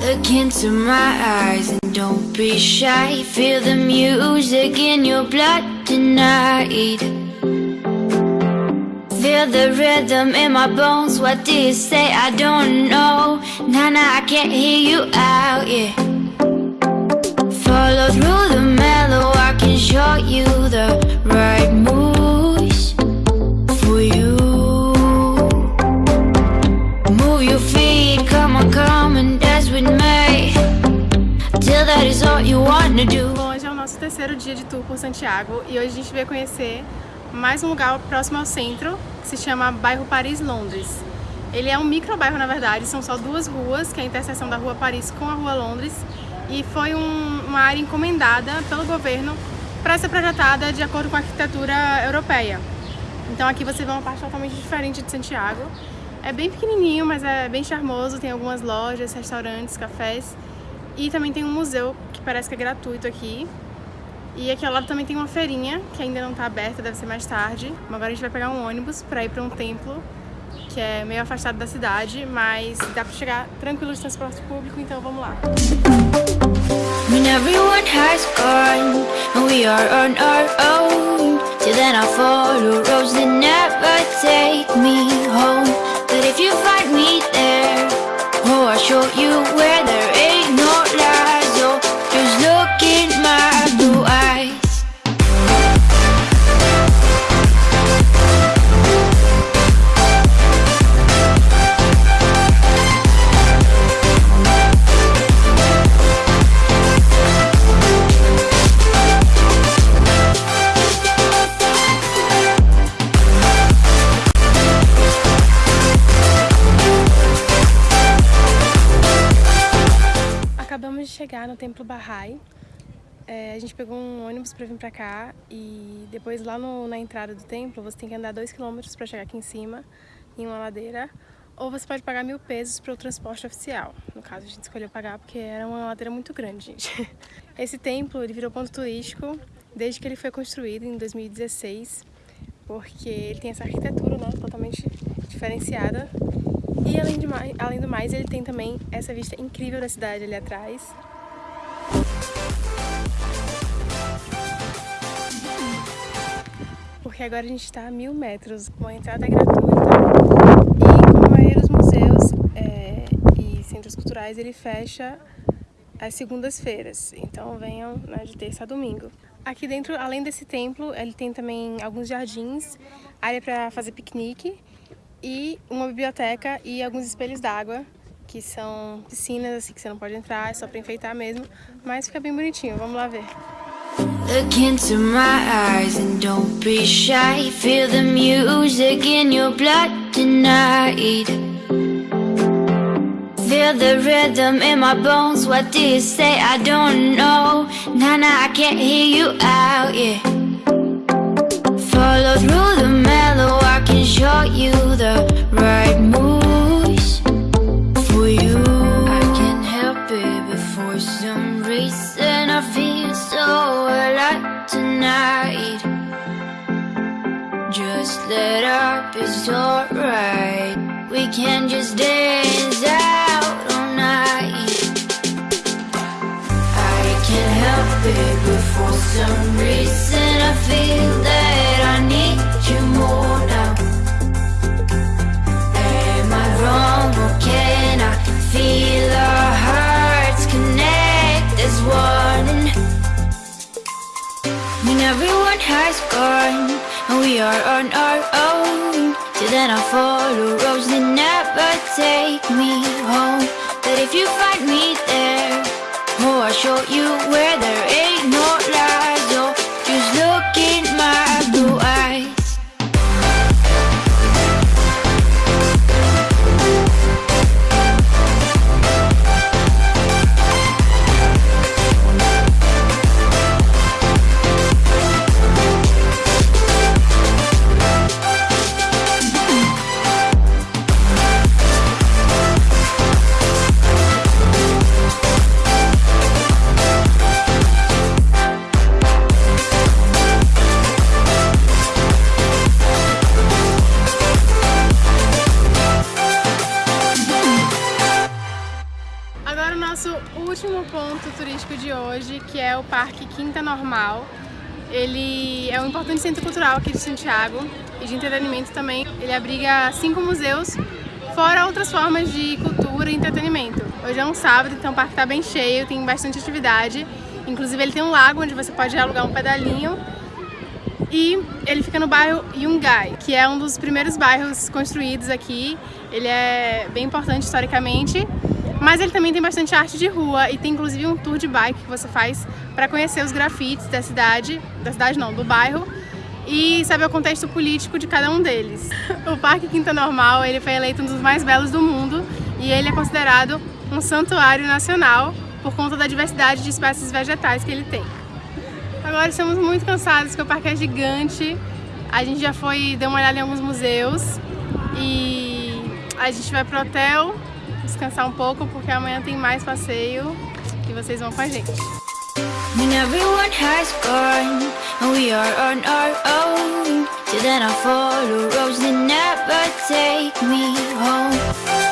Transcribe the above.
Look into my eyes and don't be shy. Feel the music in your blood tonight. Feel the rhythm in my bones. What do you say? I don't know. Nah, nah, I can't hear you out, yeah. Follow through the mellow, I can show you the right moves nosso terceiro dia de tour por Santiago e hoje a gente veio conhecer mais um lugar próximo ao centro que se chama Bairro Paris Londres. Ele é um micro bairro na verdade, são só duas ruas, que é a interseção da Rua Paris com a Rua Londres e foi um, uma área encomendada pelo governo para ser projetada de acordo com a arquitetura europeia. Então aqui você vê uma parte totalmente diferente de Santiago. É bem pequenininho, mas é bem charmoso, tem algumas lojas, restaurantes, cafés e também tem um museu que parece que é gratuito aqui. E aqui ao lado também tem uma feirinha que ainda não está aberta, deve ser mais tarde. Agora a gente vai pegar um ônibus para ir para um templo que é meio afastado da cidade, mas dá para chegar tranquilo de transporte público, então vamos lá. When everyone has gone we are on our own chegar no Templo Bahá'í. É, a gente pegou um ônibus para vir para cá e depois lá no, na entrada do templo você tem que andar 2km para chegar aqui em cima, em uma ladeira, ou você pode pagar mil pesos para o transporte oficial. No caso a gente escolheu pagar porque era uma ladeira muito grande, gente. Esse templo ele virou ponto turístico desde que ele foi construído em 2016, porque ele tem essa arquitetura né, totalmente diferenciada e além, de mais, além do mais, ele tem também essa vista incrível da cidade ali atrás. Porque agora a gente está a mil metros, com a entrada gratuita e como a maioria dos museus é, e centros culturais, ele fecha às segundas-feiras. Então venham né, de terça a domingo. Aqui dentro, além desse templo, ele tem também alguns jardins, área para fazer piquenique e uma biblioteca e alguns espelhos d'água, que são piscinas assim que você não pode entrar, é só para enfeitar mesmo, mas fica bem bonitinho. Vamos lá ver. Look into my eyes and don't be shy. Feel the music in your blood tonight. Feel the rhythm in my bones. What do you say? I don't know. Nah, nah, I can't hear you out, yeah. Follow through the mellow I can show you the right up, it's alright. We can just dance out all night. I can't help it but for some reason I feel that I need you more now. Am I wrong or can I feel our hearts connect as one? When everyone has gone we are on our own. Till then I'll follow roads that never take me home. But if you find me there Oh, I'll show you where there ain't último ponto turístico de hoje, que é o Parque Quinta Normal. Ele é um importante centro cultural aqui de Santiago e de entretenimento também. Ele abriga cinco museus, fora outras formas de cultura e entretenimento. Hoje é um sábado, então o parque está bem cheio, tem bastante atividade. Inclusive ele tem um lago onde você pode alugar um pedalinho e ele fica no bairro Yungay, que é um dos primeiros bairros construídos aqui. Ele é bem importante historicamente, mas ele também tem bastante arte de rua e tem inclusive um tour de bike que você faz para conhecer os grafites da cidade, da cidade não, do bairro e saber o contexto político de cada um deles. O Parque Quinta Normal ele foi eleito um dos mais belos do mundo e ele é considerado um santuário nacional por conta da diversidade de espécies vegetais que ele tem. Agora estamos muito cansados porque o parque é gigante. A gente já foi, deu uma olhada em alguns museus e a gente vai pro hotel descansar um pouco porque amanhã tem mais passeio e vocês vão com a gente. When everyone has gone and we are on our own, till then I follow roads that never take me home.